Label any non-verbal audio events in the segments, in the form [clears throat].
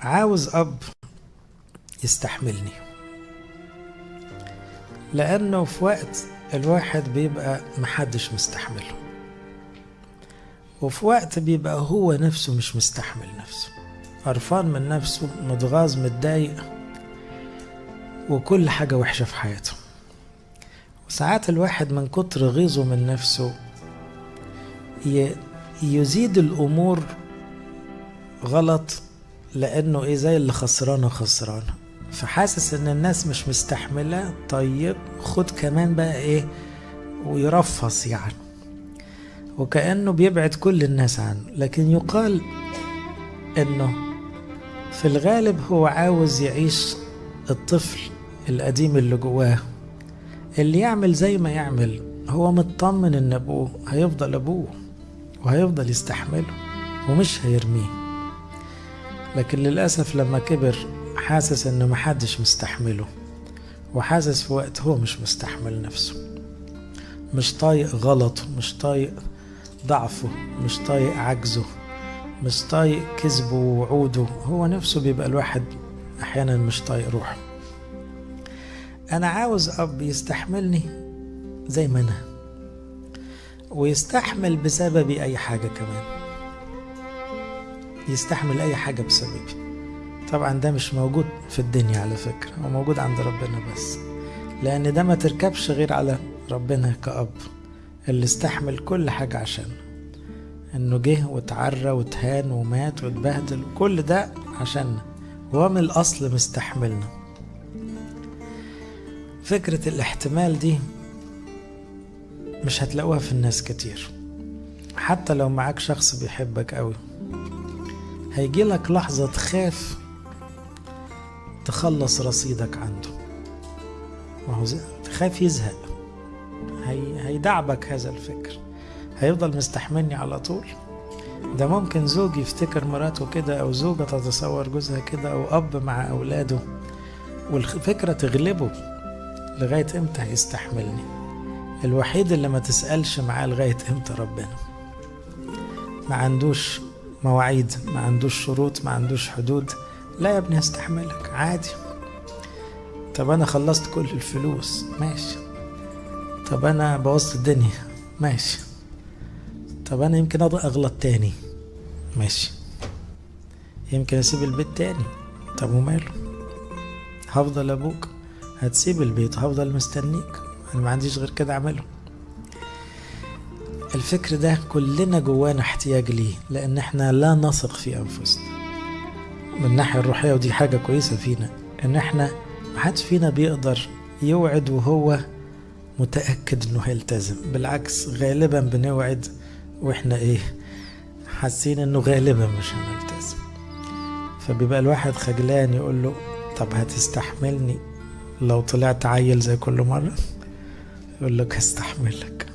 عاوز أب يستحملني. لأنه في وقت الواحد بيبقى محدش مستحمله. وفي وقت بيبقى هو نفسه مش مستحمل نفسه. قرفان من نفسه متغاظ متضايق وكل حاجة وحشة في حياته. وساعات الواحد من كتر غيظه من نفسه يزيد الأمور غلط لأنه إيه زي اللي خسرانة خسرانة. فحاسس إن الناس مش مستحملة. طيب خد كمان بقى إيه ويرفص يعني. وكأنه بيبعد كل الناس عنه. لكن يقال إنه في الغالب هو عاوز يعيش الطفل القديم اللي جواه. اللي يعمل زي ما يعمل. هو مطمن إن أبوه هيفضل أبوه وهيفضل يستحمله ومش هيرميه. لكن للأسف لما كبر حاسس ان محدش مستحمله وحاسس في وقت هو مش مستحمل نفسه. مش طايق غلطه مش طايق ضعفه مش طايق عجزه مش طايق كذبه ووعوده. هو نفسه بيبقى الواحد أحيانا مش طايق روحه. أنا عاوز أب يستحملني زي ما أنا ويستحمل بسببي أي حاجة كمان. يستحمل أي حاجة بسببي. طبعا ده مش موجود في الدنيا على فكرة هو موجود عند ربنا بس. لأن ده ما تركبش غير على ربنا كأب اللي استحمل كل حاجة عشان إنه جه واتعرى واتهان ومات واتبهدل كل ده عشاننا. هو من الأصل مستحملنا. فكرة الاحتمال دي مش هتلاقوها في الناس كتير. حتى لو معاك شخص بيحبك قوي. هيجي لك لحظة تخاف تخلص رصيدك عنده. ما هو تخاف يزهق. هي هيدعبك هذا الفكر. هيفضل مستحملني على طول. ده ممكن زوج يفتكر مراته كده أو زوجة تتصور جوزها كده أو أب مع أولاده. والفكرة تغلبه لغاية إمتى هيستحملني؟ الوحيد اللي ما تسألش معاه لغاية إمتى ربنا. ما عندوش مواعيد ما عندوش شروط ما عندوش حدود لا يا ابني هستحملك عادي. طب أنا خلصت كل الفلوس ماشي. طب أنا بوظت الدنيا ماشي. طب أنا يمكن أغلط تاني ماشي. يمكن أسيب البيت تاني طب وماله؟ هفضل أبوك هتسيب البيت هفضل مستنيك. أنا ما عنديش غير كده أعمله. الفكر ده كلنا جوانا احتياج ليه؟ لأن إحنا لا نثق في أنفسنا. من الناحية الروحية ودي حاجة كويسة فينا إن إحنا محدش فينا بيقدر يوعد وهو متأكد إنه هيلتزم. بالعكس غالبا بنوعد وإحنا إيه حاسين إنه غالبا مش هنلتزم. فبيبقى الواحد خجلان يقول له طب هتستحملني لو طلعت عيل زي كل مرة؟ يقول لك هستحملك.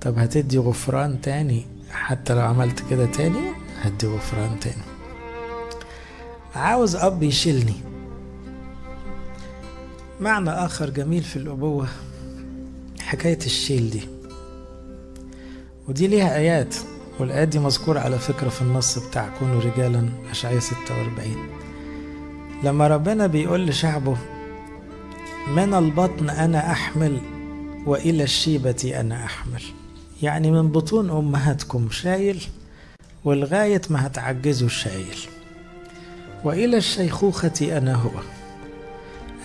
طب هتدي غفران تاني؟ حتى لو عملت كده تاني هدي غفران تاني. عاوز أب يشيلني. معنى آخر جميل في الأبوة حكاية الشيل دي. ودي ليها آيات والآيات دي مذكورة على فكرة في النص بتاع كونوا رجالا أشعية 46 لما ربنا بيقول لشعبه من البطن أنا أحمل وإلى الشيبة أنا أحمل. يعني من بطون أمهاتكم شايل ولغاية ما هتعجزوا الشايل. وإلى الشيخوخة أنا هو.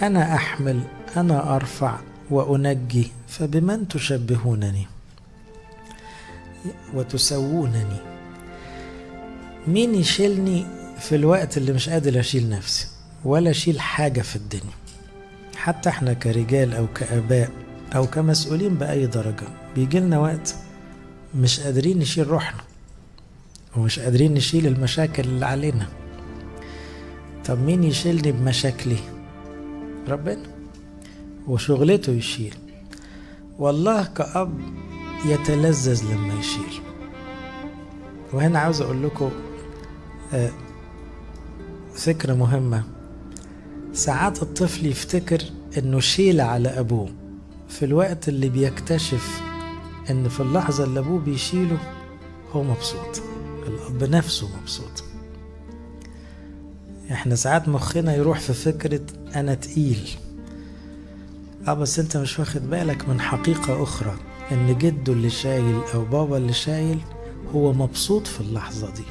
أنا أحمل أنا أرفع وأنجي فبمن تشبهونني؟ وتسوونني؟ مين يشيلني في الوقت اللي مش قادر أشيل نفسي؟ ولا أشيل حاجة في الدنيا. حتى إحنا كرجال أو كآباء أو كمسؤولين بأي درجة. بيجي لنا وقت مش قادرين نشيل روحنا ومش قادرين نشيل المشاكل اللي علينا. طب مين يشيلني بمشاكلي؟ ربنا وشغلته يشيل. والله كأب يتلذذ لما يشيل. وهنا عاوز أقول لكم فكرة مهمة. ساعات الطفل يفتكر إنه شيل على أبوه. في الوقت اللي بيكتشف إن في اللحظة اللي أبوه بيشيله هو مبسوط الأب نفسه مبسوط. إحنا ساعات مخنا يروح في فكرة أنا تقيل. آه بس أنت مش واخد بالك من حقيقة أخرى إن جده اللي شايل أو بابا اللي شايل هو مبسوط في اللحظة دي.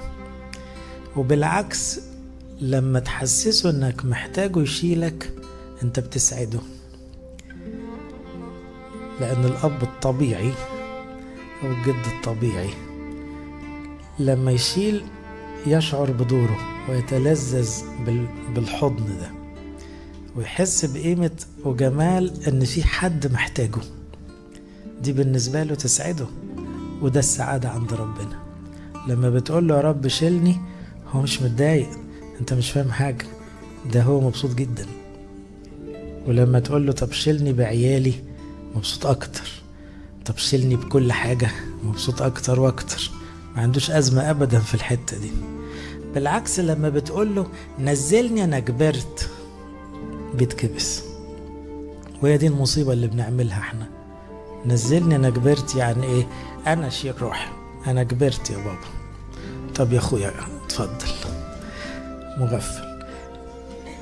وبالعكس لما تحسسه إنك محتاجه يشيلك أنت بتسعده. لأن الأب الطبيعي أو الجد الطبيعي لما يشيل يشعر بدوره ويتلذذ بالحضن ده ويحس بقيمة وجمال إن في حد محتاجه. دي بالنسبة له تسعده وده السعادة عند ربنا. لما بتقول له يا رب شيلني هو مش متضايق أنت مش فاهم حاجة ده هو مبسوط جدا. ولما تقول له طب شيلني بعيالي مبسوط أكتر. طب شيلني بكل حاجة مبسوط أكتر وأكتر. ما عندوش أزمة ابدا في الحتة دي. بالعكس لما بتقول له نزلني أنا كبرت بيتكبس. وهي دي المصيبة اللي بنعملها إحنا. نزلني أنا كبرت يعني إيه؟ أنا شيل روحي. أنا كبرت يا بابا. طب يا أخويا اتفضل. مغفل.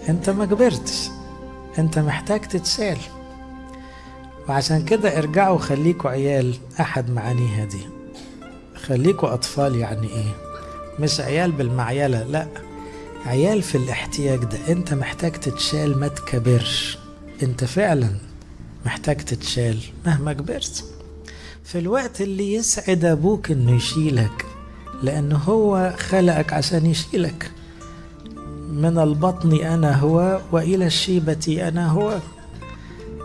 أنت ما كبرتش. أنت محتاج تتشال. وعشان كده ارجعوا خليكوا عيال أحد معانيها دي خليكوا أطفال يعني إيه؟ مش عيال بالمعيلة لا. عيال في الاحتياج ده. أنت محتاج تتشال ما تكبرش. أنت فعلا محتاج تتشال مهما كبرت. في الوقت اللي يسعد أبوك إنه يشيلك لأنه هو خلقك عشان يشيلك. من البطن أنا هو وإلى الشيبة أنا هو.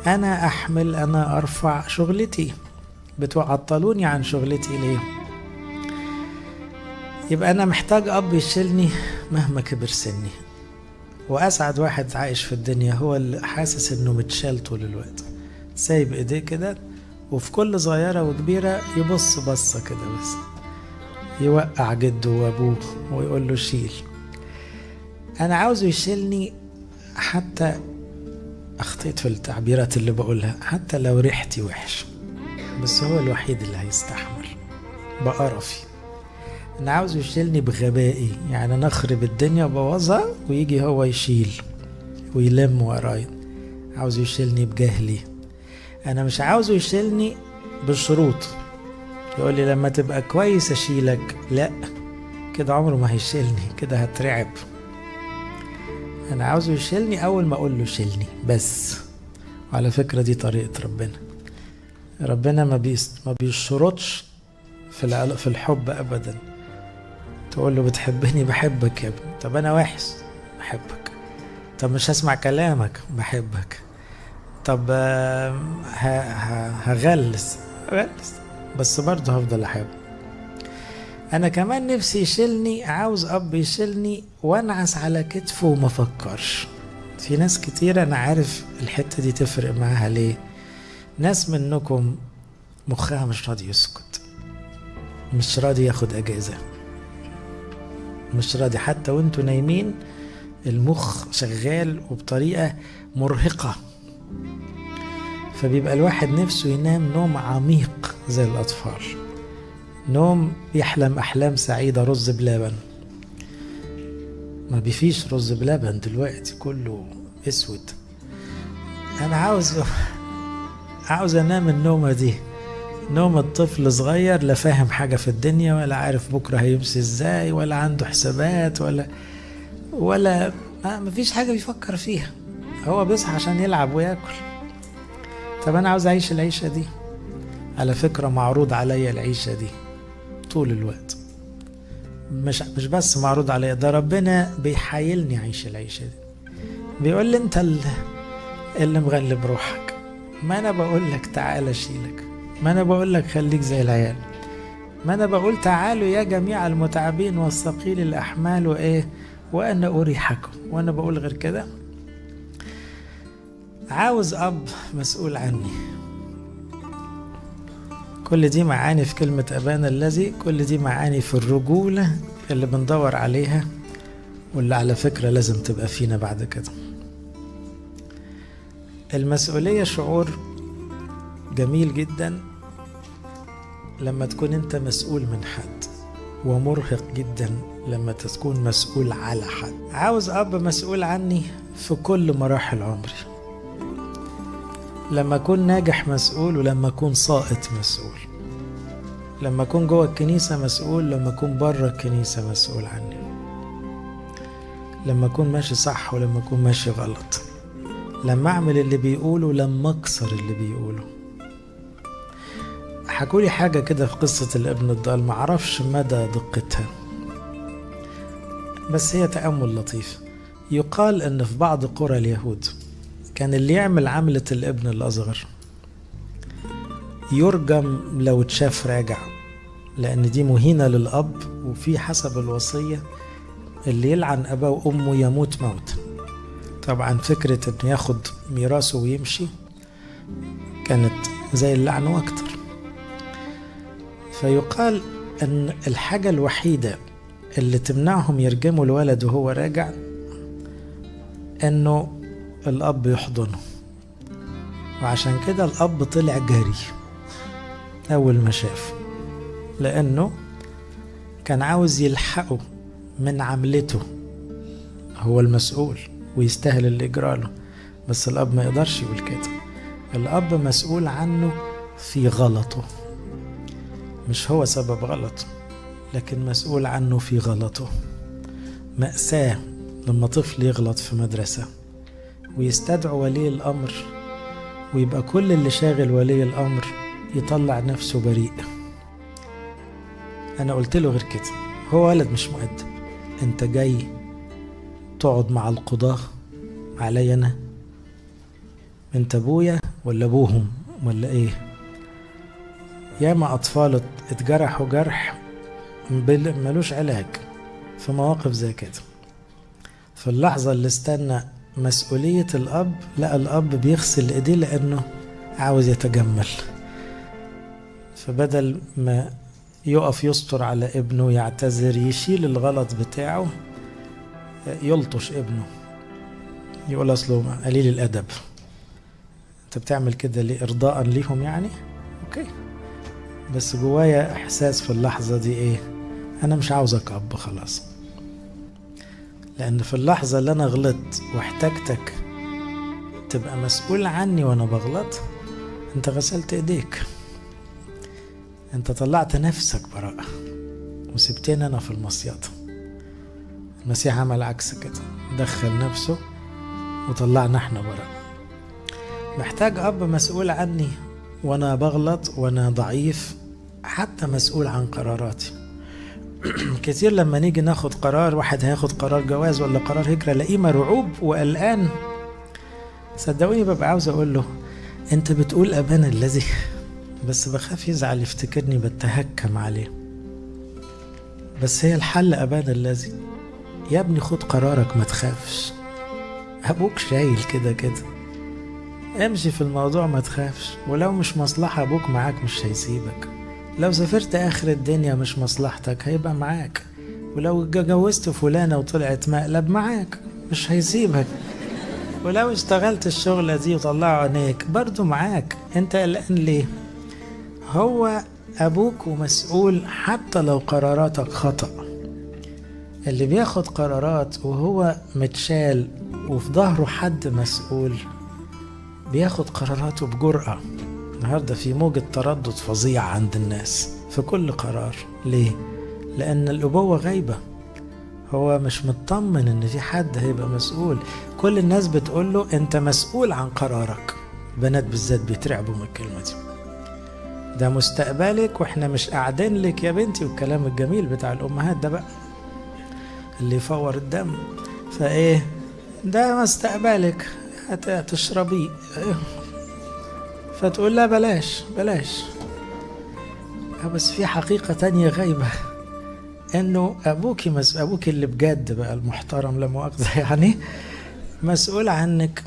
أنا أحمل أنا أرفع شغلتي. بتعطلوني عن شغلتي ليه؟ يبقى أنا محتاج أب يشيلني مهما كبر سني. وأسعد واحد عايش في الدنيا هو اللي حاسس إنه متشال طول الوقت. سايب إيديه كده وفي كل صغيرة وكبيرة يبص بصة كده بس. يوقع جده وأبوه ويقول له شيل. أنا عاوزه يشيلني حتى أخطيت في التعبيرات اللي بقولها حتى لو ريحتي وحش بس هو الوحيد اللي هيستحمل. بقرفي أنا عاوزه يشيلني بغبائي يعني نخرب الدنيا وبوظها ويجي هو يشيل ويلم ورايا. عاوز يشيلني بجهلي. أنا مش عاوزه يشيلني بالشروط يقول لي لما تبقى كويس أشيلك. لا كده عمره ما هيشيلني كده هترعب. أنا عاوزه يشيلني أول ما أقول له شيلني بس. وعلى فكرة دي طريقة ربنا. ربنا ما بيس ما بيشرطش في في الحب ابدا. تقول له بتحبني؟ بحبك يا ابني. طب أنا وحش؟ بحبك. طب مش هسمع كلامك؟ بحبك. طب هغلس. هغلس. بس برضه هفضل احب أنا كمان نفسي يشيلني عاوز أب يشيلني وأنعس على كتفه وما فكرش. في ناس كتير أنا عارف الحتة دي تفرق معاها ليه؟ ناس منكم مخها مش راضي يسكت. مش راضي ياخد أجازة. مش راضي حتى وانتوا نايمين المخ شغال وبطريقة مرهقة. فبيبقى الواحد نفسه ينام نوم عميق زي الأطفال. نوم يحلم أحلام سعيدة رز بلبن. ما بيفيش رز بلبن دلوقتي كله أسود. أنا عاوز [laughs] عاوز أنام النومة دي. نوم الطفل صغير لا فاهم حاجة في الدنيا ولا عارف بكرة هيمشي إزاي ولا عنده حسابات ولا ولا ما فيش حاجة بيفكر فيها. هو بيصحى عشان يلعب وياكل. طب أنا عاوز أعيش العيشة دي. على فكرة معروض عليا العيشة دي. طول الوقت. مش مش بس معروض عليا ده ربنا بيحايلني أعيش العيشة دي. بيقول لي أنت اللي, اللي مغلب روحك. ما أنا بقول لك تعالى اشيلك ما أنا بقول لك خليك زي العيال. ما أنا بقول تعالوا يا جميع المتعبين والثقيل الأحمال وإيه وأنا أريحكم. وأنا بقول غير كده عاوز أب مسؤول عني. كل دي معاني في كلمة أبانا الذي كل دي معاني في الرجولة اللي بندور عليها واللي على فكرة لازم تبقى فينا بعد كده. المسؤولية شعور جميل جدا لما تكون أنت مسؤول من حد ومرهق جدا لما تكون مسؤول على حد. عاوز أب مسؤول عني في كل مراحل عمري. لما أكون ناجح مسؤول ولما أكون ساقط مسؤول. لما أكون جوه الكنيسة مسؤول لما أكون بره الكنيسة مسؤول عني. لما أكون ماشي صح ولما أكون ماشي غلط. لما أعمل اللي بيقوله لما أكسر اللي بيقوله. حكولي حاجة كده في قصة الابن الضال معرفش مدى دقتها. بس هي تأمل لطيف. يقال إن في بعض قرى اليهود كان اللي يعمل عملة الابن الأصغر يرجم لو اتشاف راجع لأن دي مهينة للأب وفي حسب الوصية اللي يلعن أباه وأمه يموت موتا طبعا فكرة إنه ياخد ميراثه ويمشي كانت زي اللعن وأكتر. فيقال أن الحاجة الوحيدة اللي تمنعهم يرجموا الولد وهو راجع إنه الأب يحضنه وعشان كده الأب طلع جري. أول ما شافه لأنه كان عاوز يلحقه من عملته. هو المسؤول ويستاهل اللي يجراله بس الأب ما يقدرش يقول كده. الأب مسؤول عنه في غلطه. مش هو سبب غلطه لكن مسؤول عنه في غلطه. مأساة لما طفل يغلط في مدرسة. ويستدعو ولي الأمر ويبقى كل اللي شاغل ولي الأمر يطلع نفسه بريء. أنا قلت له غير كده هو ولد مش مؤدب. أنت جاي تقعد مع القضاة علي أنا؟ أنت أبويا ولا أبوهم ولا إيه؟ ياما أطفال اتجرحوا جرح ملوش علاج في مواقف زي كده. في اللحظة اللي استنى مسؤولية الأب لا الأب بيغسل إيديه لأنه عاوز يتجمل. فبدل ما يقف يستر على ابنه يعتذر يشيل الغلط بتاعه يلطش ابنه. يقول أصله قليل الأدب. أنت بتعمل كده ليه؟ إرضاء ليهم يعني؟ أوكي. بس جوايا إحساس في اللحظة دي إيه؟ أنا مش عاوزك أب خلاص. لأن في اللحظة اللي أنا غلطت واحتجتك تبقى مسؤول عني وأنا بغلط أنت غسلت إيديك. أنت طلعت نفسك براءة وسبتني أنا في المصيدة. المسيح عمل عكس كده دخل نفسه وطلعنا إحنا براءة. محتاج أب مسؤول عني وأنا بغلط وأنا ضعيف حتى مسؤول عن قراراتي. [clears throat] كتير لما نيجي ناخد قرار واحد هياخد قرار جواز ولا قرار هجرة ألاقيه مرعوب. وقلقان صدقوني ببقى عاوز أقول له أنت بتقول أبانا الذي [laughs] بس بخاف يزعل يفتكرني بتهكم عليه. بس هي الحل أبانا الذي يا ابني خد قرارك ما تخافش. أبوك شايل كده كده. امشي في الموضوع ما تخافش. ولو مش مصلحة أبوك معاك مش هيسيبك. لو سافرت آخر الدنيا مش مصلحتك هيبقى معاك. ولو جوزت فلانة وطلعت مقلب معاك مش هيسيبك. ولو اشتغلت الشغلة دي وطلعوا عينيك برضو معاك. انت قلقان ليه؟ هو أبوك ومسؤول حتى لو قراراتك خطأ. اللي بياخد قرارات وهو متشال وفي ظهره حد مسؤول بياخد قراراته بجرأة. النهاردة في موجة تردد فظيع عند الناس في كل قرار. ليه؟ لأن الأبوة غايبة. هو مش مطمن إن في حد هيبقى مسؤول. كل الناس بتقول له أنت مسؤول عن قرارك. بنات بالذات بيترعبوا من الكلمة دي. ده مستقبلك وإحنا مش قاعدين لك يا بنتي والكلام الجميل بتاع الأمهات ده بقى. اللي يفور الدم. فإيه؟ ده مستقبلك. هتشربيه. فتقول لا بلاش بلاش. بس في حقيقة تانية غايبة. إنه ابوكي مس... ابوكي اللي بجد بقى المحترم لا مؤاخذة [laughs] يعني مسؤول عنك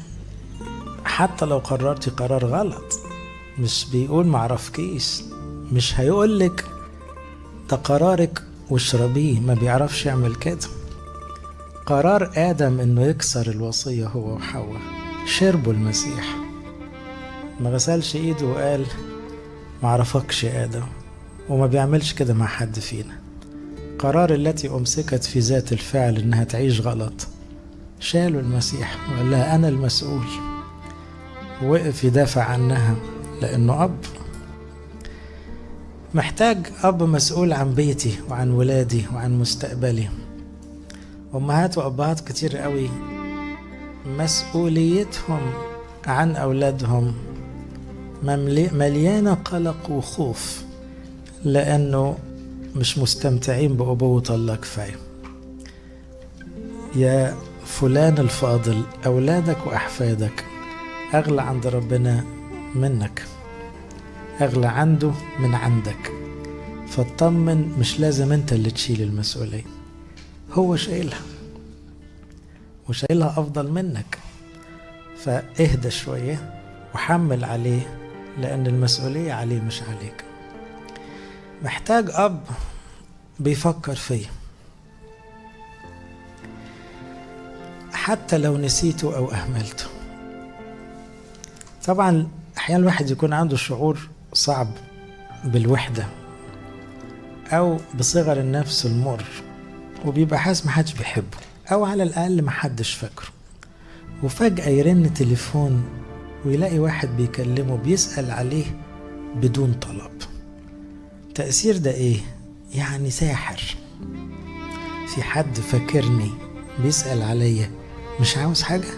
حتى لو قررتي قرار غلط. مش بيقول معرفكيش مش هيقولك ده قرارك واشربيه ما بيعرفش يعمل كده. قرار آدم إنه يكسر الوصية هو وحواء شربوا المسيح. ما غسلش إيده وقال معرفكش يا آدم وما بيعملش كده مع حد فينا. قرار التي أمسكت في ذات الفعل إنها تعيش غلط. شالوا المسيح وقال لها أنا المسؤول وقف يدافع عنها لأنه أب. محتاج أب مسؤول عن بيتي وعن ولادي وعن مستقبلي أمهات وأبهات كتير قوي مسؤوليتهم عن أولادهم. مليانة قلق وخوف لأنه مش مستمتعين بأبوة الله كفاية. يا فلان الفاضل أولادك وأحفادك أغلى عند ربنا منك أغلى عنده من عندك. فاطمن مش لازم أنت اللي تشيل المسؤولية هو شايلها وشايلها أفضل منك. فاهدى شوية وحمل عليه لأن المسؤولية عليه مش عليك. محتاج أب بيفكر فيا حتى لو نسيته أو أهملته. طبعا أحيانا الواحد يكون عنده شعور صعب بالوحدة أو بصغر النفس المر وبيبقى حاسس محدش بيحبه أو على الأقل محدش فاكره. وفجأة يرن تليفون ويلاقي واحد بيكلمه بيسأل عليه بدون طلب. تأثير ده إيه؟ يعني ساحر. في حد فاكرني بيسأل عليا مش عاوز حاجة؟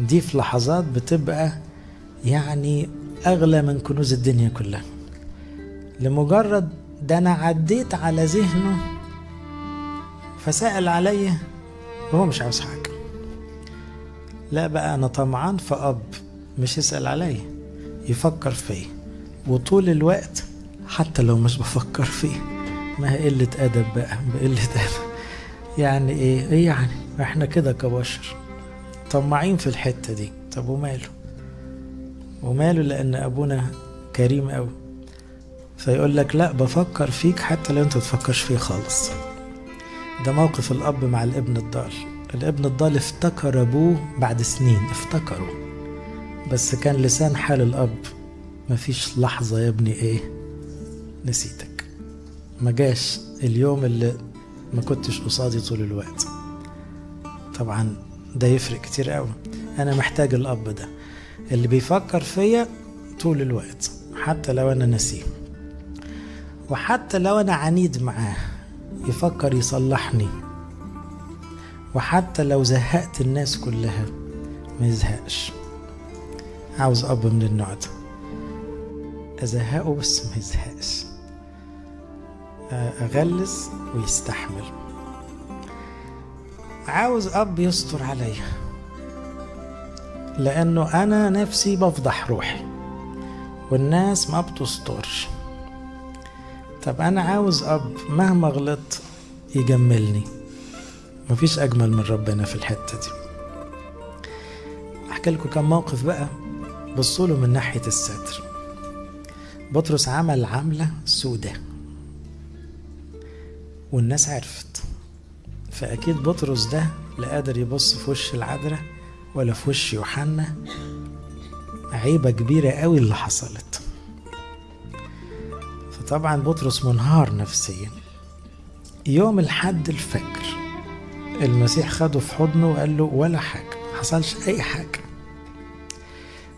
دي في لحظات بتبقى يعني أغلى من كنوز الدنيا كلها. لمجرد ده أنا عديت على ذهنه فسأل عليا وهو مش عاوز حاجة؟ لا بقى أنا طمعان في أب مش يسأل عليا يفكر فيا. وطول الوقت حتى لو مش بفكر فيه. ما هي قلة أدب بقى بقلة أدب. يعني إيه؟ إيه يعني؟ إحنا كده كبشر طماعين في الحتة دي. طب وماله؟ وماله لأن أبونا كريم أوي. فيقول لك لا بفكر فيك حتى لو أنت تفكرش فيه خالص. ده موقف الأب مع الابن الضال. الابن الضال افتكر أبوه بعد سنين افتكره. بس كان لسان حال الأب. مفيش لحظة يا ابني إيه نسيتك. ما جاش اليوم اللي ما كنتش قصادي طول الوقت. طبعا ده يفرق كتير قوي أنا محتاج الأب ده. اللي بيفكر فيا طول الوقت حتى لو أنا نسيه. وحتى لو أنا عنيد معاه يفكر يصلحني. وحتى لو زهقت الناس كلها ما يزهقش. عاوز أب من النوع ده أزهقه بس ما يزهقش. أغلس ويستحمل. عاوز أب يستر عليا لأنه أنا نفسي بفضح روحي. والناس ما بتسترش. طب أنا عاوز أب مهما غلطت يجملني. مفيش أجمل من ربنا في الحتة دي. أحكي لكم كم موقف بقى بصوا له من ناحية الستر. بطرس عمل عملة سودة. والناس عرفت. فأكيد بطرس ده لا قادر يبص في وش العذراء ولا في وش يوحنا. عيبة كبيرة قوي اللي حصلت. فطبعا بطرس منهار نفسيا. يوم الحد الفجر المسيح خده في حضنه وقال له ولا حاجة حصلش أي حاجة.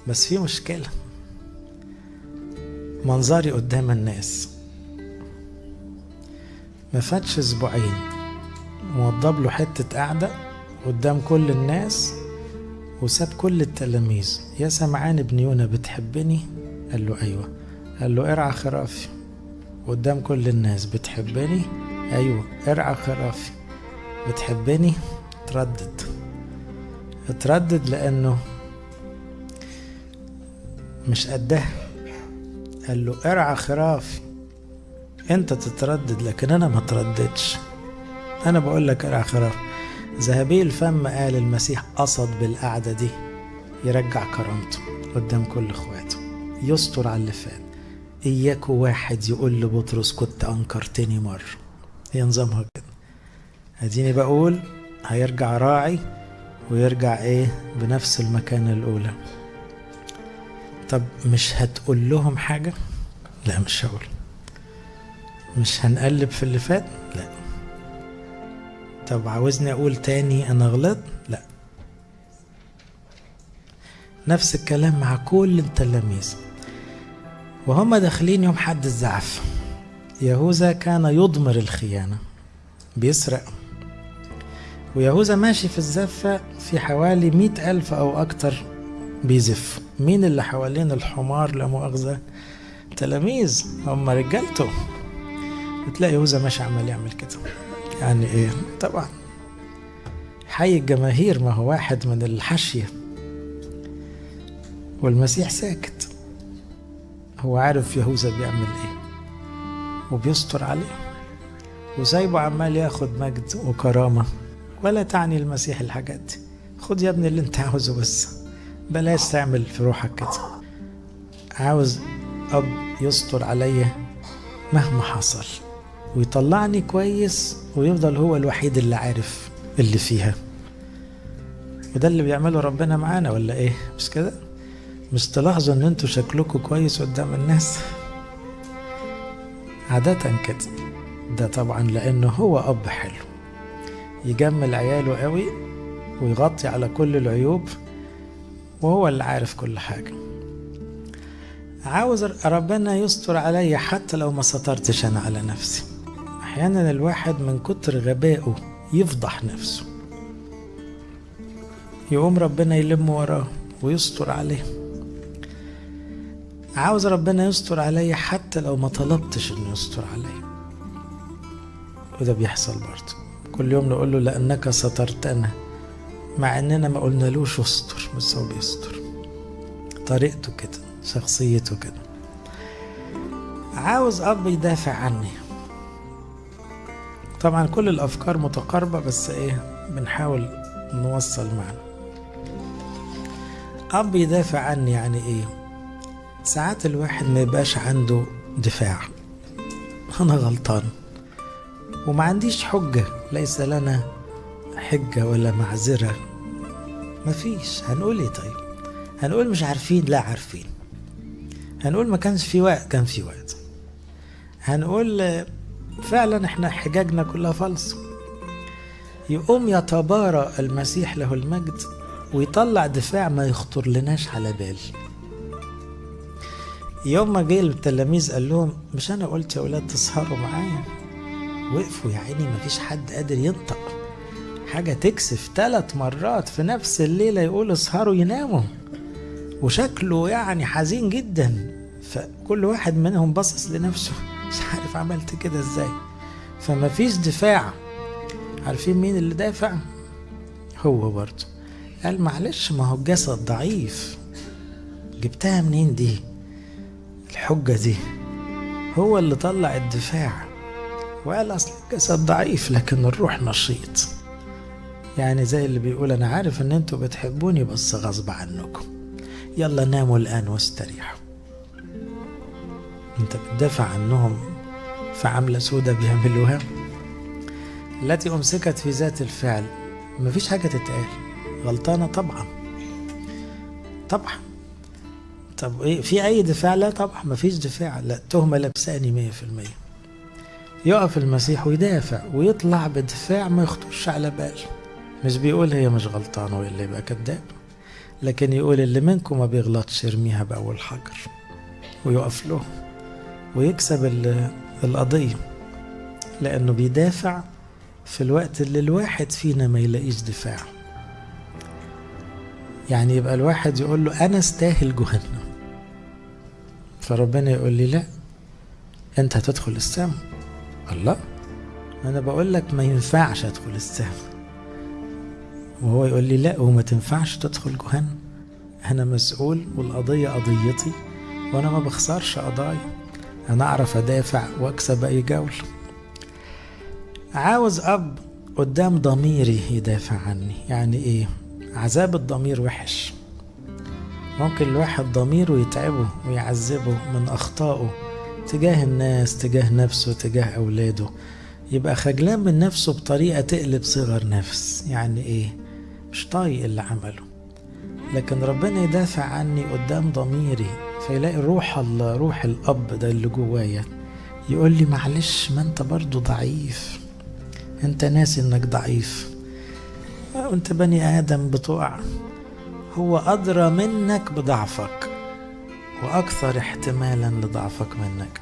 بس في مشكلة. منظري قدام الناس. ما فاتش أسبوعين موضب له حتة قعدة قدام كل الناس وساب كل التلاميذ. يا سمعان ابن يونا بتحبني؟ قال له أيوه. قال له ارعى خرافي. قدام كل الناس بتحبني؟ أيوه ارعى خرافي. بتحبني؟ تردد. اتردد لأنه مش قدها قال له ارعى خرافي انت تتردد لكن أنا ما ترددش. أنا بقول لك ارعى خراف. ذهبي الفم قال المسيح قصد بالقعدة دي. يرجع كرامته قدام كل اخواته. يستر على اللي فات. اياكوا واحد يقول لبطرس كنت أنكرتني مرة. هي نظامها كده. اديني بقول هيرجع راعي ويرجع إيه بنفس المكانة الأولى. طب مش هتقول لهم حاجة؟ لا مش هقول. مش هنقلب في اللي فات؟ لا. طب عاوزني أقول تاني أنا غلط؟ لا. نفس الكلام مع كل التلاميذ. وهم داخلين يوم حد الزعف. يهوذا كان يضمر الخيانة. بيسرق. ويهوذا ماشي في الزفة في حوالي مئة ألف أو أكتر بيزف. مين اللي حوالين الحمار لا مؤاخذة؟ تلاميذ هم رجالته. بتلاقي يهوذا ماشي عمال يعمل كده. يعني إيه؟ طبعا. حي الجماهير ما هو واحد من الحشية والمسيح ساكت. هو عارف يهوذا بيعمل إيه. وبيستر عليه. وسايبه عمال ياخد مجد وكرامة. ولا تعني المسيح الحاجات. دي خد يا ابني اللي انت عاوزه بس. بلاش تعمل في روحك كده. عاوز أب يستر عليا مهما حصل. ويطلعني كويس ويفضل هو الوحيد اللي عارف اللي فيها. وده اللي بيعمله ربنا معانا ولا إيه؟ مش كده؟ مش تلاحظوا إن أنتوا شكلكم كويس قدام الناس؟ عادة كده. ده طبعا لأنه هو أب حلو. يجمل عياله قوي ويغطي على كل العيوب وهو اللي عارف كل حاجة. عاوز ربنا يستر عليا حتى لو ما سترتش أنا على نفسي. أحيانا الواحد من كتر غبائه يفضح نفسه. يقوم ربنا يلم وراه ويستر عليه. عاوز ربنا يستر عليا حتى لو ما طلبتش إنه يستر عليا وده بيحصل برضه. كل يوم نقول له لأنك سترتنا مع إننا ما قلنالوش استر بس هو بيستر. طريقته كده شخصيته كده. عاوز أب يدافع عني. طبعا كل الأفكار متقاربة بس إيه بنحاول نوصل معنا أب يدافع عني يعني إيه؟ ساعات الواحد ما يبقاش عنده دفاع. أنا غلطان. وما عنديش حجة. ليس لنا حجة ولا معذرة. مفيش هنقول إيه طيب؟ هنقول مش عارفين لا عارفين. هنقول ما كانش في وقت كان في وقت. هنقول فعلا إحنا حجاجنا كلها فلس. يقوم يتبارى المسيح له المجد ويطلع دفاع ما يخطر لناش على بال. يوم ما جه التلاميذ قال لهم مش أنا قلت يا أولاد تسهروا معايا؟ وقفوا يا عيني مفيش حد قادر ينطق. حاجة تكسف ثلاث مرات في نفس الليلة يقول اسهروا يناموا. وشكله يعني حزين جدا. فكل واحد منهم باصص لنفسه. مش عارف عملت كده إزاي. فما فيش دفاع. عارفين مين اللي دافع؟ هو برضه. قال معلش ما هو الجسد ضعيف. جبتها منين دي؟ الحجة دي. هو اللي طلع الدفاع. وقال أصل الجسد ضعيف لكن الروح نشيط. يعني زي اللي بيقول أنا عارف إن أنتوا بتحبوني بس غصب عنكم. يلا ناموا الآن واستريحوا. أنت بتدافع عنهم في عملة سودة بيعملوها؟ التي أمسكت في ذات الفعل. مفيش حاجة تتقال. غلطانة طبعا. طبعا. طب إيه في أي دفاع؟ لا طبعا. مفيش دفاع. لا تهمة لبساني مية في المية. يقف المسيح ويدافع ويطلع بدفاع ما يخطرش على بال. مش بيقول هي مش غلطانة وإلا يبقى كذاب لكن يقول اللي منكم ما بيغلطش يرميها بأول حجر ويقف له ويكسب القضية لأنه بيدافع في الوقت اللي الواحد فينا ما يلاقيش دفاع. يعني يبقى الواحد يقول له أنا استاهل جهنم. فربنا يقول لي لا أنت هتدخل السماء. الله؟ أنا بقول لك ما ينفعش أدخل السماء وهو يقول لي لا وما تنفعش تدخل جهنم. أنا مسؤول والقضية قضيتي وأنا ما بخسرش قضايا. أنا أعرف أدافع وأكسب أي جولة عاوز أب قدام ضميري يدافع عني. يعني إيه؟ عذاب الضمير وحش. ممكن الواحد ضميره يتعبه ويعذبه من أخطائه. تجاه الناس تجاه نفسه تجاه أولاده. يبقى خجلان من نفسه بطريقة تقلب صغر نفس. يعني إيه؟ مش طايق اللي عمله. لكن ربنا يدافع عني قدام ضميري فيلاقي روح الله روح الأب ده اللي جوايا يقول لي معلش ما أنت برضو ضعيف. أنت ناسي إنك ضعيف. وانت بني آدم بتقع. هو أدرى منك بضعفك. وأكثر احتمالا لضعفك منك.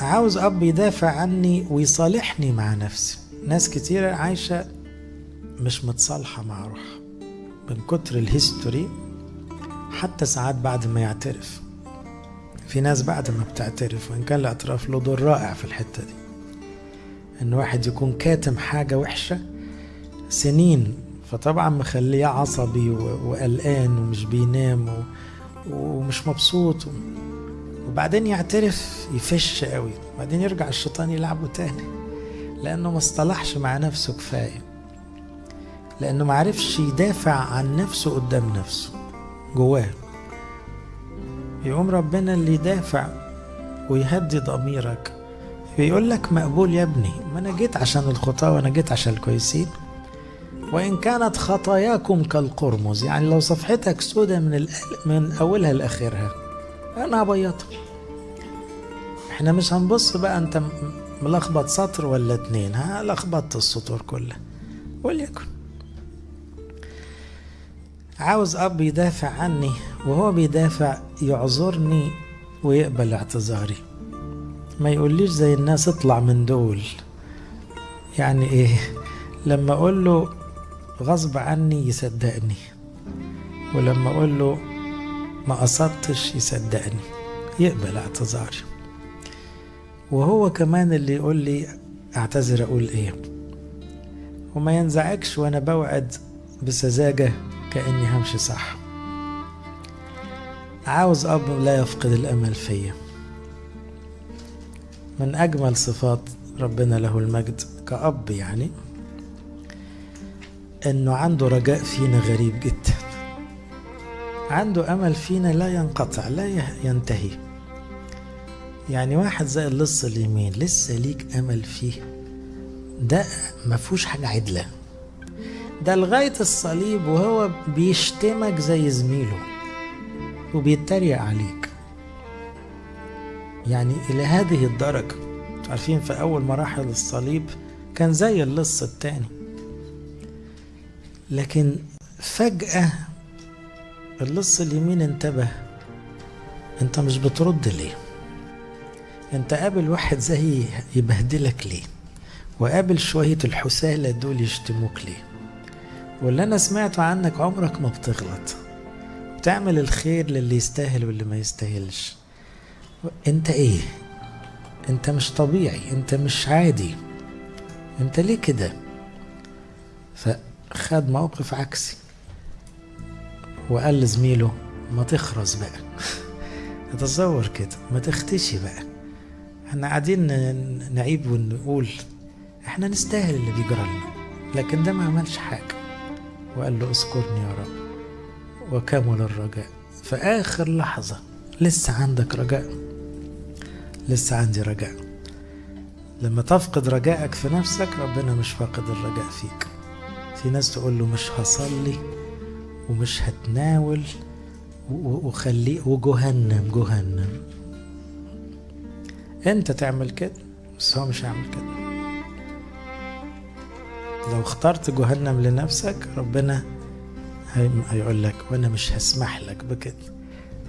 عاوز أب يدافع عني ويصالحني مع نفسي. ناس كتيرة عايشة مش متصالحة مع روحها من كتر ال history حتى ساعات بعد ما يعترف. في ناس بعد ما بتعترف وإن كان الاعتراف له دور رائع في الحتة دي. إن واحد يكون كاتم حاجة وحشة سنين فطبعا مخليه عصبي وقلقان ومش بينام ومش مبسوط. وبعدين يعترف يفش قوي. بعدين يرجع الشيطان يلعبه تاني. لأنه ما اصطلحش مع نفسه كفاية. لأنه ما عرفش يدافع عن نفسه قدام نفسه. جواه. يقوم ربنا اللي يدافع ويهدي ضميرك. بيقول لك مقبول يا ابني. ما أنا جيت عشان الخطاة وأنا جيت عشان الكويسين. وإن كانت خطاياكم كالقرمز يعني لو صفحتك سودة من من أولها لآخرها أنا هبيضها إحنا مش هنبص بقى أنت ملخبط سطر ولا اتنين ها؟ لخبطت السطور كلها وليكن. عاوز أب يدافع عني وهو بيدافع يعذرني ويقبل اعتذاري. ما يقوليش زي الناس اطلع من دول. يعني إيه؟ لما أقول له غصب عني يصدقني. ولما أقول له ما قصدتش يصدقني. يقبل اعتذاري وهو كمان اللي يقول لي أعتذر أقول إيه. وما ينزعجش وأنا بوعد بسذاجة كأني همشي صح. عاوز أب لا يفقد الأمل فيا. من أجمل صفات ربنا له المجد كأب يعني. إنه عنده رجاء فينا غريب جدا. عنده أمل فينا لا ينقطع لا ينتهي. يعني واحد زي اللص اليمين لسه ليك أمل فيه. ده ما فيهوش حاجة عدلة. ده لغاية الصليب وهو بيشتمك زي زميله وبيتريق عليك. يعني إلى هذه الدرجة. عارفين في أول مراحل الصليب كان زي اللص التاني. لكن فجأة اللص اليمين انتبه. انت مش بترد ليه؟ انت قابل واحد زي يبهدلك ليه؟ وقابل شوية الحسالة دول يشتموك ليه؟ واللي أنا سمعته عنك عمرك ما بتغلط. بتعمل الخير للي يستاهل واللي ما يستاهلش. انت إيه؟ انت مش طبيعي انت مش عادي. انت ليه كده؟ فخد موقف عكسي. وقال لزميله ما تخرس بقى. [laughs] تصور كده ما تختشي بقى. إحنا قاعدين نعيب ونقول إحنا نستاهل اللي بيجرى لنا لكن ده ما عملش حاجة. وقال له اذكرني يا رب وكمل الرجاء. في آخر لحظة لسه عندك رجاء. لسه عندي رجاء. لما تفقد رجائك في نفسك ربنا مش فاقد الرجاء فيك. في ناس تقول له مش هصلي ومش هتناول وخليه وجهنم جهنم. انت تعمل كده بس هو مش هيعمل كده. لو اخترت جهنم لنفسك ربنا هيقول لك وأنا مش هسمح لك بكده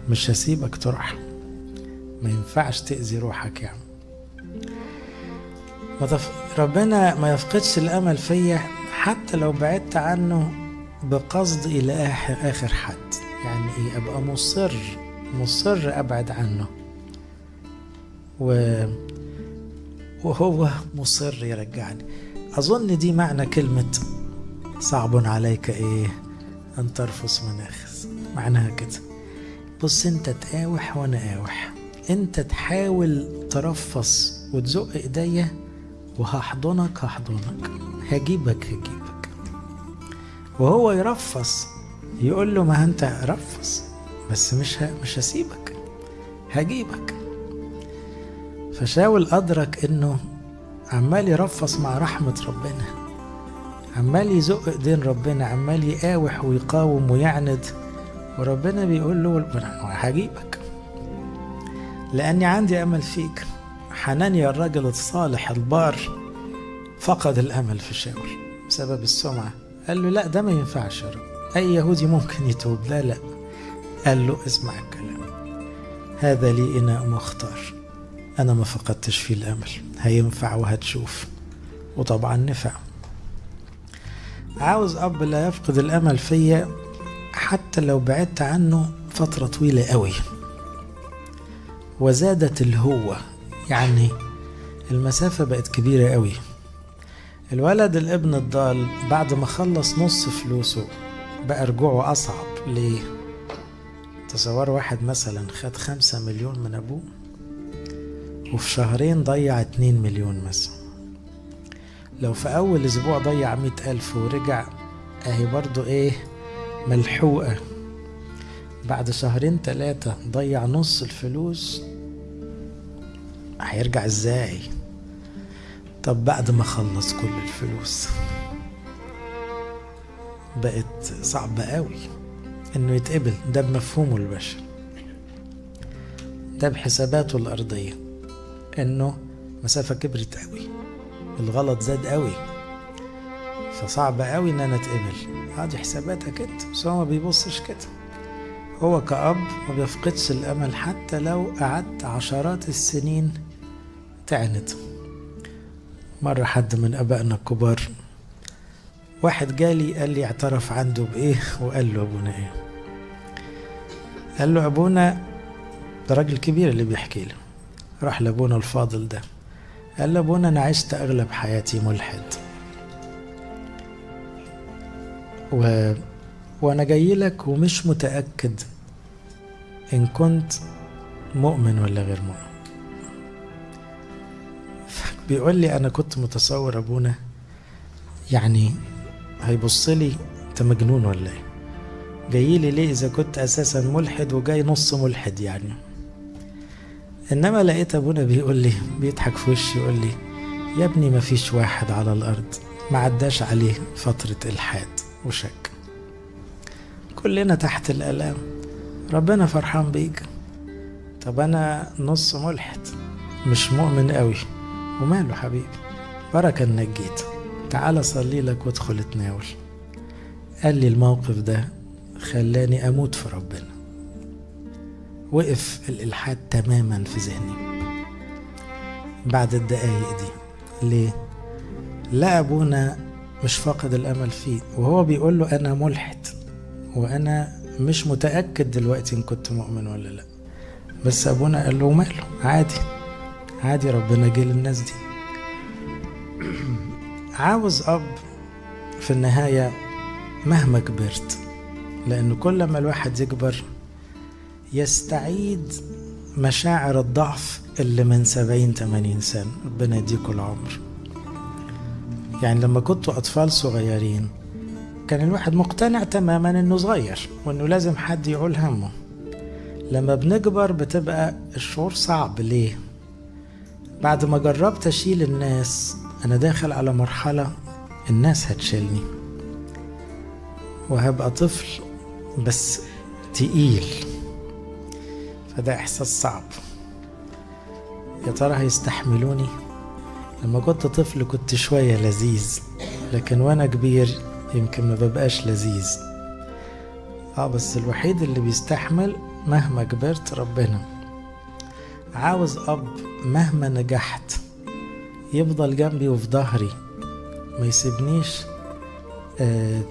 مش هسيبك تروح. ما ينفعش تأذي روحك يعني. ربنا ما يفقدش الأمل فيا. حتى لو بعدت عنه بقصد إلى آخر, آخر حد. يعني إيه؟ أبقى مصر مصر أبعد عنه. و... وهو مصر يرجعني. أظن دي معنى كلمة صعب عليك إيه؟ أن ترفس مناخس معناها كده. بص أنت تقاوح وأنا قاوح أنت تحاول ترفص وتزق إيديا وهحضنك هحضنك. هجيبك هجيبك. وهو يرفص يقول له ما أنت رفص بس مش. مش هسيبك هجيبك. فشاول أدرك إنه عمال يرفص مع رحمة ربنا عمال يزق إيدين ربنا عمال يقاوح ويقاوم ويعند. وربنا بيقول له هجيبك لأني عندي أمل فيك. حنانيا الرجل الصالح البار. فقد الأمل في شاول بسبب السمعة. قال له لا ده ما ينفعش يا رب. أي يهودي ممكن يتوب؟ لا لا. قال له اسمع الكلام. هذا لي إناء مختار أنا ما فقدتش فيه الأمل. هينفع وهتشوف. وطبعا نفع. عاوز أب لا يفقد الأمل فيا حتى لو بعدت عنه فترة طويلة قوي. وزادت الهوة. يعني المسافة بقت كبيرة قوي. الولد الابن الضال بعد ما خلص نص فلوسه بقى رجوعه أصعب. ليه؟ تصور واحد مثلا خد خمسة مليون من أبوه وفي شهرين ضيع اتنين مليون مثلا. لو في أول أسبوع ضيع مئة ألف ورجع أهي برضو إيه؟ ملحوقة. بعد شهرين تلاتة ضيع نص الفلوس هيرجع إزاي؟ طب بعد ما خلص كل الفلوس بقت صعبة قوي إنه يتقبل. ده بمفهومه البشري ده بحساباته الأرضية إنه مسافة كبرت قوي الغلط زاد قوي فصعب قوي إن أنا أتقبل. آه دي حساباتك أنت بس هو ما بيبصش كده. هو كأب ما بيفقدش الأمل حتى لو قعدت عشرات السنين تعند مرة حد من أبائنا الكبار واحد جالي قال لي اعترف عنده بإيه؟ وقال له أبونا إيه؟ قال له أبونا ده راجل كبير اللي بيحكي له راح لأبونا الفاضل ده. قال له أبونا أنا عشت أغلب حياتي ملحد. و... وأنا جاي لك ومش متأكد إن كنت مؤمن ولا غير مؤمن. بيقول لي أنا كنت متصور أبونا يعني هيبص لي أنت مجنون ولا إيه؟ جاي لي ليه إذا كنت أساسا ملحد وجاي نص ملحد يعني؟ إنما لقيت أبونا بيقول لي بيضحك في وشي يقول لي يا ابني مفيش واحد على الأرض ما عداش عليه فترة إلحاد وشك. كلنا تحت الآلام ربنا فرحان بيك. طب أنا نص ملحد مش مؤمن قوي وماله حبيبي. بركة إنك تعال صلي لك وادخل اتناول. قال لي الموقف ده خلاني أموت في ربنا. وقف الإلحاد تماما في ذهني. بعد الدقايق دي. ليه؟ لا أبونا مش فاقد الأمل فيه. وهو بيقول له أنا ملحد. وأنا مش متأكد دلوقتي إن كنت مؤمن ولا لا. بس أبونا قال له ماله عادي. عادي ربنا جه للناس دي. عاوز أب في النهاية مهما كبرت لأن كل ما الواحد يكبر يستعيد مشاعر الضعف اللي من سبعين تمانين سنة. ربنا يديكوا العمر. يعني لما كنتوا أطفال صغيرين كان الواحد مقتنع تماما إنه صغير وإنه لازم حد يعول همه. لما بنكبر بتبقى الشعور صعب. ليه؟ بعد ما جربت أشيل الناس أنا داخل على مرحلة الناس هتشيلني. وهبقى طفل بس تقيل. فده إحساس صعب. يا ترى هيستحملوني؟ لما كنت طفل كنت شوية لذيذ لكن وأنا كبير يمكن ما ببقاش لذيذ. آه بس الوحيد اللي بيستحمل مهما كبرت ربنا. عاوز أب مهما نجحت يفضل جنبي وفي ظهري. ما يسيبنيش آه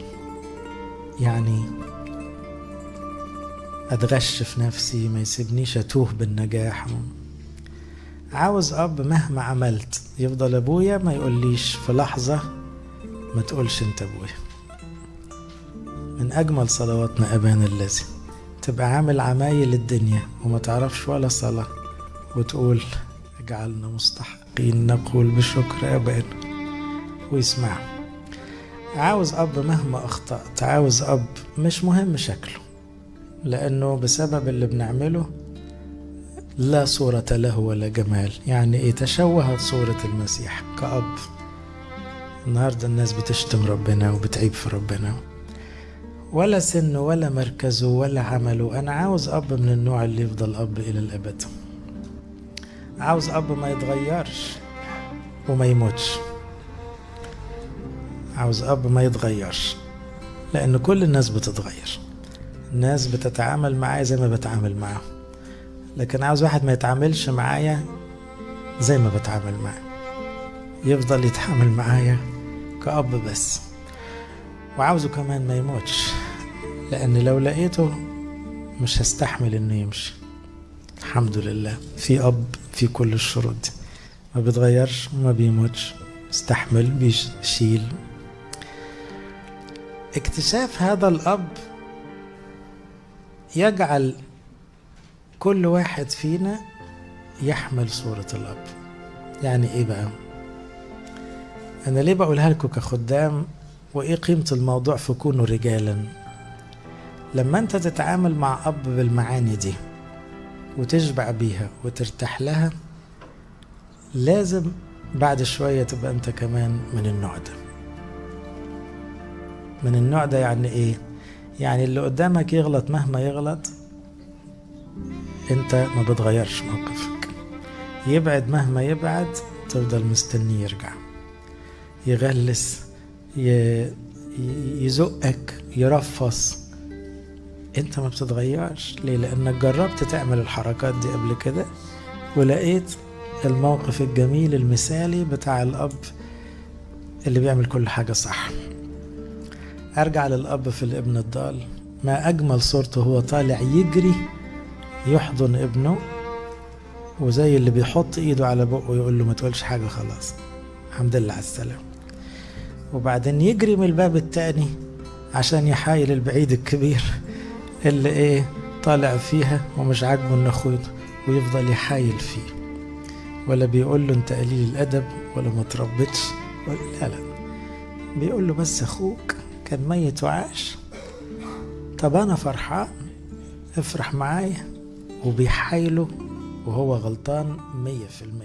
يعني اتغش في نفسي ما يسيبنيش أتوه بالنجاح. عاوز أب مهما عملت يفضل أبويا ما يقوليش في لحظة ما تقولش أنت أبويا. من أجمل صلواتنا ابانا الذي تبقى عامل عمايل الدنيا وما تعرفش ولا صلاة وتقول اجعلنا مستحقين نقول بشكر أبانا. ويسمع عاوز أب مهما أخطأت عاوز أب مش مهم شكله لأنه بسبب اللي بنعمله لا صورة له ولا جمال. يعني إيه؟ تشوهت صورة المسيح كأب. النهاردة الناس بتشتم ربنا وبتعيب في ربنا. ولا سنه ولا مركزه ولا عمله أنا عاوز أب من النوع اللي يفضل أب إلى الأبد. عاوز أب ما يتغيرش وما يموتش. عاوز أب ما يتغيرش لأن كل الناس بتتغير. الناس بتتعامل معايا زي ما بتعامل معاهم. لكن عاوز واحد ما يتعاملش معايا زي ما بتعامل معاه. يفضل يتعامل معايا كأب بس. وعاوزه كمان ما يموتش لأن لو لقيته مش هستحمل إنه يمشي. الحمد لله في أب في كل الشروط. ما بيتغيرش وما بيموتش. استحمل بيشيل. اكتشاف هذا الأب يجعل كل واحد فينا يحمل صورة الأب. يعني إيه بقى؟ أنا ليه بقولها لكم كخدام؟ وإيه قيمة الموضوع في كونوا رجالا؟ لما أنت تتعامل مع أب بالمعاني دي وتشبع بيها وترتاح لها لازم بعد شوية تبقى أنت كمان من النوع ده. من النوع ده يعني إيه؟ يعني اللي قدامك يغلط مهما يغلط أنت ما بتغيرش موقفك. يبعد مهما يبعد تفضل مستني يرجع. يغلس يزقك يرفص. أنت ما بتتغيرش. ليه؟ لأنك جربت تعمل الحركات دي قبل كده ولقيت الموقف الجميل المثالي بتاع الأب اللي بيعمل كل حاجة صح. أرجع للأب في الابن الضال. ما أجمل صورته هو طالع يجري يحضن ابنه وزي اللي بيحط إيده على بقه يقول له ما تقولش حاجة خلاص. الحمد لله على السلامة. وبعدين يجري من الباب التاني عشان يحايل البعيد الكبير. اللي إيه طالع فيها ومش عاجبه إن اخوه ويفضل يحايل فيه. ولا بيقول له أنت قليل الأدب ولا ما تربتش ولا لا لا. بيقول له بس أخوك كان ميت وعاش. طب أنا فرحان افرح معايا. وبيحايله وهو غلطان مية في المية.